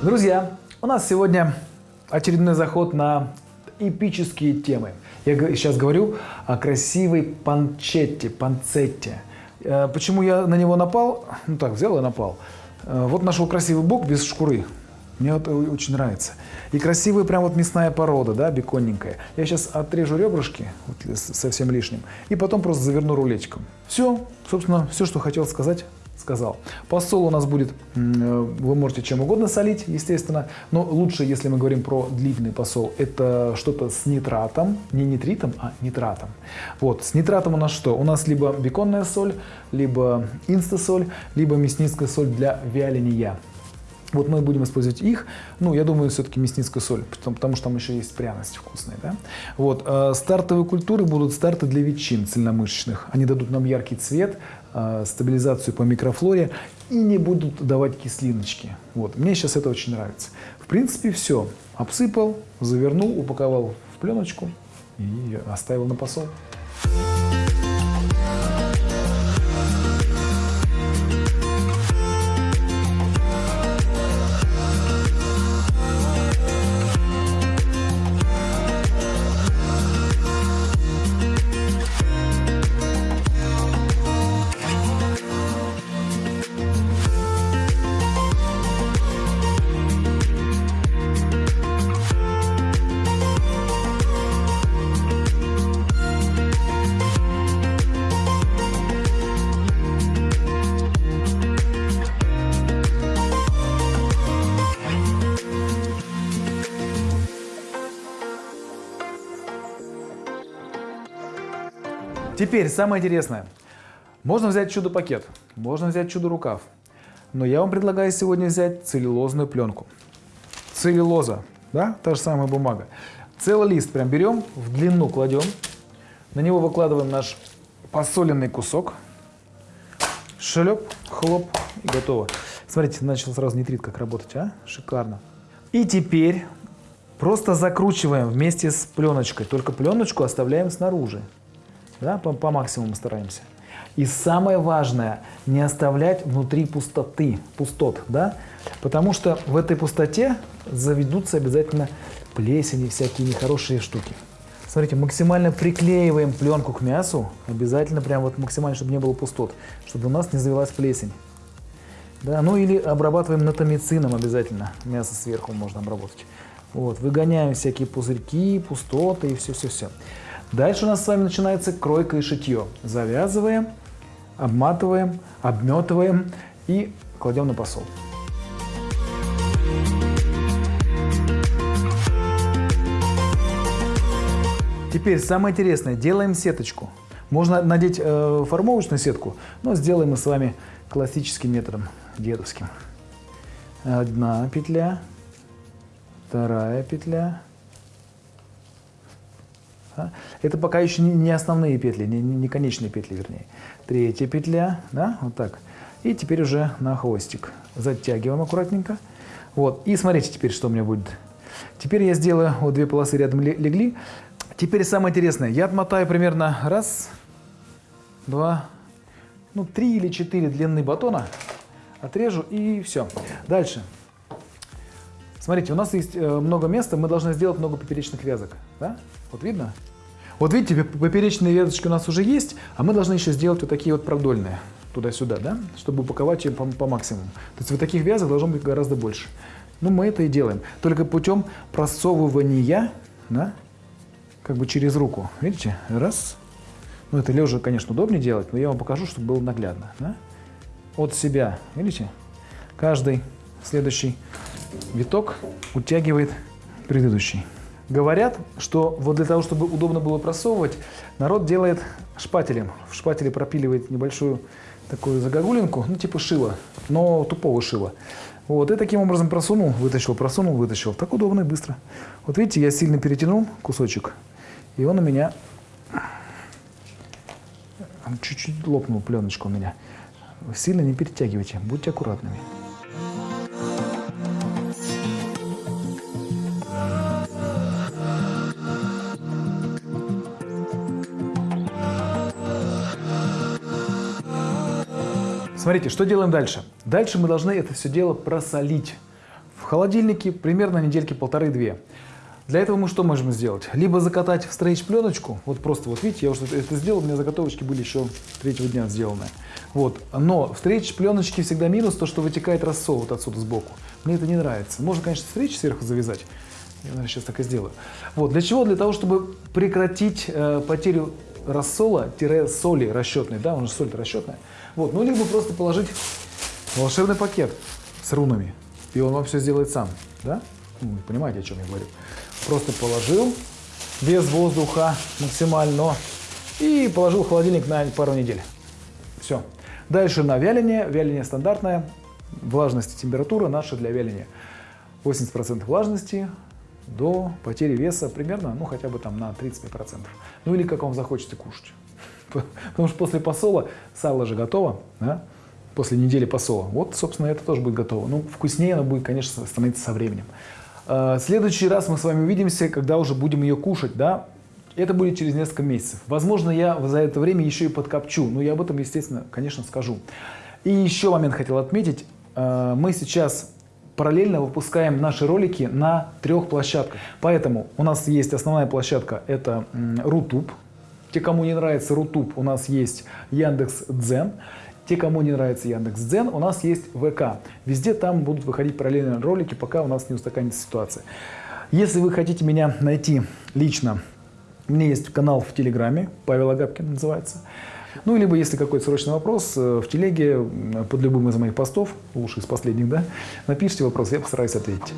Друзья, у нас сегодня очередной заход на эпические темы. Я сейчас говорю о красивой панчетте, панцетте. Э, почему я на него напал? Ну так, взял и напал. Э, вот нашел красивый бок без шкуры. Мне это очень нравится. И красивая прям вот мясная порода, да, беконненькая. Я сейчас отрежу ребрышки вот, совсем лишним и потом просто заверну рулетиком. Все, собственно, все, что хотел сказать, сказал. Посол у нас будет, э, вы можете чем угодно солить, естественно, но лучше, если мы говорим про длительный посол, это что-то с нитратом, не нитритом, а нитратом. Вот, с нитратом у нас что? У нас либо беконная соль, либо инстасоль, либо мясницкая соль для вяления. Вот мы будем использовать их. Ну, я думаю, все-таки мясницкую соль, потому, потому что там еще есть пряности вкусные. Да? Вот. Э, стартовые культуры будут старты для ветчин цельномышечных. Они дадут нам яркий цвет, э, стабилизацию по микрофлоре и не будут давать кислиночки. Вот. Мне сейчас это очень нравится. В принципе, все. Обсыпал, завернул, упаковал в пленочку и оставил на посол. Теперь самое интересное. Можно взять чудо-пакет, можно взять чудо-рукав. Но я вам предлагаю сегодня взять целлюлозную пленку. Целлюлоза, да, та же самая бумага. Целый лист прям берем, в длину кладем, на него выкладываем наш посоленный кусок, шлеп, хлоп и готово. Смотрите, начал сразу нитрит как работать, а? Шикарно. И теперь просто закручиваем вместе с пленочкой, только пленочку оставляем снаружи да, по, по максимуму стараемся. И самое важное, не оставлять внутри пустоты, пустот, да, потому что в этой пустоте заведутся обязательно плесени, всякие нехорошие штуки. Смотрите, максимально приклеиваем пленку к мясу, обязательно прям вот максимально, чтобы не было пустот, чтобы у нас не завелась плесень. Да, ну или обрабатываем натомицином обязательно, мясо сверху можно обработать. Вот, выгоняем всякие пузырьки, пустоты и все-все-все. Дальше у нас с вами начинается кройка и шитье. Завязываем, обматываем, обметываем и кладем на посол. Теперь самое интересное, делаем сеточку. Можно надеть э, формовочную сетку, но сделаем мы с вами классическим методом, дедовским. Одна петля, вторая петля, да? Это пока еще не основные петли, не, не конечные петли, вернее. Третья петля, да, вот так. И теперь уже на хвостик. Затягиваем аккуратненько. Вот, и смотрите теперь, что у меня будет. Теперь я сделаю, вот две полосы рядом легли. Теперь самое интересное, я отмотаю примерно раз, два, ну, три или четыре длины батона, отрежу и все. Дальше. Смотрите, у нас есть э, много места, мы должны сделать много поперечных вязок. Да? Вот видно? Вот видите, поперечные веточки у нас уже есть, а мы должны еще сделать вот такие вот продольные туда-сюда, да, чтобы упаковать ее по, по максимуму. То есть вот таких вязок должно быть гораздо больше. Ну, мы это и делаем. Только путем просовывания, да, как бы через руку. Видите? Раз. Ну, это лежа, конечно, удобнее делать, но я вам покажу, чтобы было наглядно. Да? От себя, видите? Каждый следующий виток утягивает предыдущий. Говорят, что вот для того, чтобы удобно было просовывать, народ делает шпателем. В шпателе пропиливает небольшую такую загогулинку, ну типа шила, но тупого шила. Вот, и таким образом просунул, вытащил, просунул, вытащил. Так удобно и быстро. Вот видите, я сильно перетянул кусочек, и он у меня чуть-чуть лопнул пленочка у меня. Сильно не перетягивайте, будьте аккуратными. Смотрите, что делаем дальше? Дальше мы должны это все дело просолить в холодильнике примерно недельки полторы-две. Для этого мы что можем сделать? Либо закатать в стрейч пленочку, вот просто вот видите, я уже это сделал, у меня заготовочки были еще третьего дня сделаны. Вот. Но в стрейч пленочке всегда минус то, что вытекает рассол вот отсюда сбоку. Мне это не нравится. Можно, конечно, стрейч сверху завязать. Я, наверное, сейчас так и сделаю. Вот. Для чего? Для того, чтобы прекратить э, потерю рассола-соли расчетной, да, он же соль расчетная. Вот. Ну, либо просто положить волшебный пакет с рунами, и он вам все сделает сам, да? Ну, понимаете, о чем я говорю. Просто положил без воздуха максимально и положил в холодильник на пару недель. Все. Дальше на вяление. Вяление стандартное. Влажность и температура наша для вяления. 80% влажности до потери веса примерно, ну хотя бы там на 35%. Ну или как вам захочется кушать. Потому что после посола сало же готово, да? после недели посола. Вот, собственно, это тоже будет готово. Ну, вкуснее оно будет, конечно, становиться со временем. А, следующий раз мы с вами увидимся, когда уже будем ее кушать, да, это будет через несколько месяцев. Возможно, я за это время еще и подкопчу, но я об этом, естественно, конечно, скажу. И еще момент хотел отметить. А, мы сейчас параллельно выпускаем наши ролики на трех площадках. Поэтому у нас есть основная площадка, это Рутуб. Те, кому не нравится Рутуб, у нас есть Яндекс Дзен. Те, кому не нравится Яндекс Дзен, у нас есть ВК. Везде там будут выходить параллельные ролики, пока у нас не устаканится ситуация. Если вы хотите меня найти лично, у меня есть канал в Телеграме, Павел Агапкин называется. Ну, либо если какой-то срочный вопрос, э, в телеге под любым из моих постов, лучше из последних, да, напишите вопрос, я постараюсь ответить.